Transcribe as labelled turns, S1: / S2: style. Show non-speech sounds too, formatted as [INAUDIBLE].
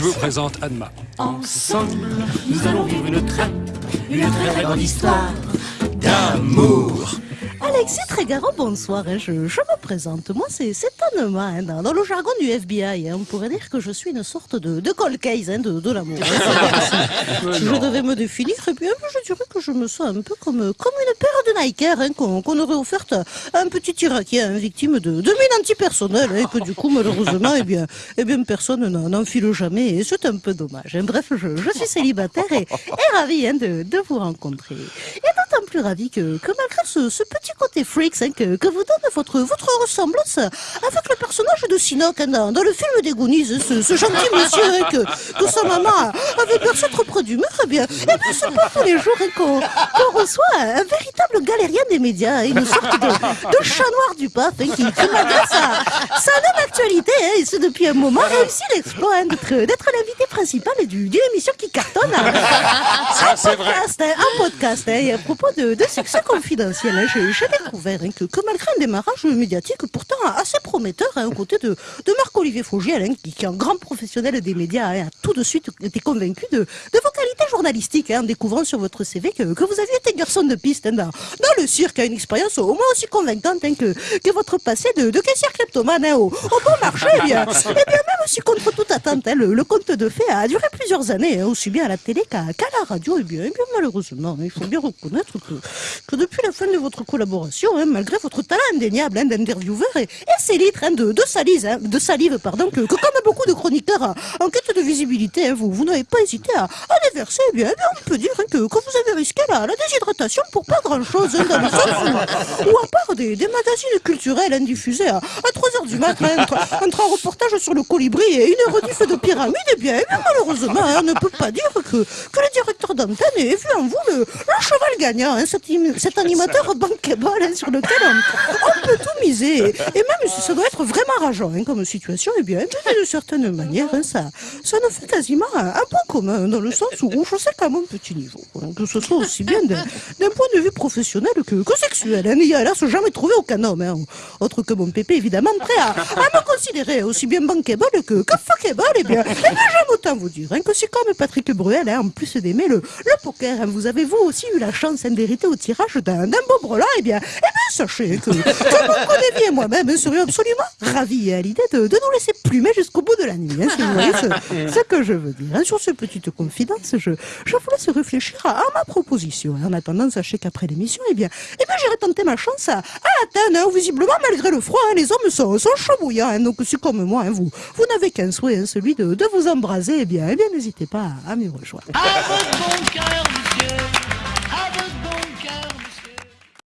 S1: vous présente Anma.
S2: Ensemble, nous allons vivre une très, une très très grande histoire d'amour.
S3: Alexis Trégaro, bonsoir. hein, Je, je me présente. Moi, c'est Anema. hein, dans, le jargon du FBI, hein, on pourrait dire que je suis une sorte de, de cold case hein, de, de l'amour. [LAUGHS] hein. je devais me définir, eh bien, je dirais que je me sens un peu comme, comme une paire de Nike hein, qu'on aurait offerte à un petit Irakien victime de, de mine antipersonnelle et que du coup, malheureusement, eh bien, eh bien personne n'en n'enfile jamais et c'est un peu dommage. Bref, je, je suis célibataire et, et ravie de, de vous rencontrer. Et plus ravie que, que malgré ce, ce petit côté freaks hein, que, que vous donne votre, votre ressemblance avec le personnage de Sinoc hein, dans, dans le film des Goonies, hein, ce, ce gentil monsieur hein, que, que sa maman avait bercé trop près du mur, eh bien, eh bien c'est pas tous les jours qu'on qu'on reçoit un véritable galérien des médias, une sorte de, de chat noir du hein, qui, qui malgré sa, sa non-actualité, hein, et ce depuis un moment, réussit l'exploit d'être l'invité principal du- d'une émission qui cartonne. [LAUGHS] hein. un podcast, un podcast. à propos de, de succès confidentiel, hein, j'ai découvert hein, que, malgré un démarrage médiatique pourtant assez prometteur, hein, aux côtés de, de Marc-Olivier hein, qui, est un grand professionnel des médias, a tout de suite été convaincu de, de vos qualités journalistiques, en découvrant sur votre CV que, vous aviez été garçon de piste dans, le cirque, une expérience au moins aussi convaincante que, que votre passé de, de caissière kleptomane au, bon marché. Eh bien, eh bien, même si contre toute attente, hein, le, conte de fées a duré plusieurs années, hein, aussi bien à la télé qu'à la radio, eh bien, eh bien malheureusement, il faut bien reconnaître que, depuis la fin de votre collaboration, hein, malgré votre talent indéniable d'intervieweur et, et ces litres de, de, de salive, pardon, que, comme beaucoup de chroniqueurs en quête de visibilité, vous, n'avez pas hésité à, à déverser, eh bien, eh bien, on peut dire que, que vous avez risqué la, déshydratation pour pas grand-chose, dans le sens où, à part des, magazines culturels hein, diffusés à, à 3 heures du matin, entre, entre un reportage sur le colibri et une rediff de pyramide, eh bien, malheureusement, on ne peut pas dire que, que le directeur d'antenne ait vu en vous le, cheval gagnant, hein, cet, im- cet animateur bankable hein, sur lequel on, on peut tout miser. Et, même si ça doit être vraiment rageant hein, comme situation, eh bien, de certaine manière, ça, ça nous fait quasiment un, un point commun, dans le sens où je sais qu'à mon petit niveau, que ce soit aussi bien d'un point de vue professionnel que, que sexuel. Hein, il n'y a hélas jamais trouvé aucun homme, autre que mon pépé, évidemment, prêt à, à me considérer aussi bien bankable que, que fuckable. Eh bien, eh bien j'aime autant vous dire hein, que c'est comme Patrick Bruel, hein, en plus d'aimer le, le poker, hein, vous avez vous aussi eu la chance hein, d'hériter au tirage d'un d'un beau brelan. Eh bien, eh bien sachez que, que mon collègue et moi-même hein, serions absolument ravis à l'idée de, de nous laisser plumer jusqu'au bout de la nuit. Hein, si vous voyez ce, que je veux dire. hein. Sur ces petites confidences, je, je vous laisse réfléchir à, à ma proposition. En attendant, sachez qu'après l'émission, eh bien, eh bien j'irai tenter ma chance à, à Athènes, hein, visiblement, malgré le froid, les hommes sont, sont chauds bouillants. hein. donc, si comme moi, vous, vous n'avez qu'un souhait, celui de, de vous embraser, eh bien, eh bien, n'hésitez pas à, à m'y rejoindre.
S2: Avec mon cœur